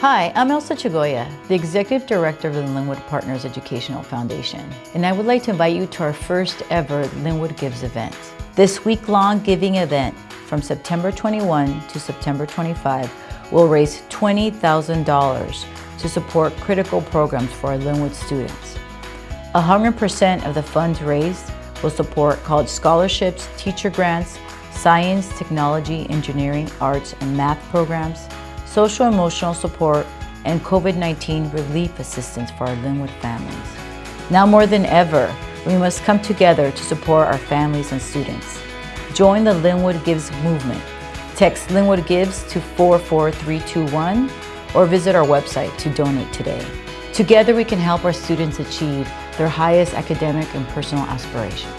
Hi, I'm Elsa Chagoya, the Executive Director of the Linwood Partners Educational Foundation, and I would like to invite you to our first ever Linwood Gives event. This week-long giving event from September 21 to September 25 will raise $20,000 to support critical programs for our Linwood students. 100% of the funds raised will support college scholarships, teacher grants, science, technology, engineering, arts, and math programs, social emotional support, and COVID-19 relief assistance for our Linwood families. Now more than ever, we must come together to support our families and students. Join the Linwood Gives movement. Text Linwood Gives to 44321 or visit our website to donate today. Together we can help our students achieve their highest academic and personal aspirations.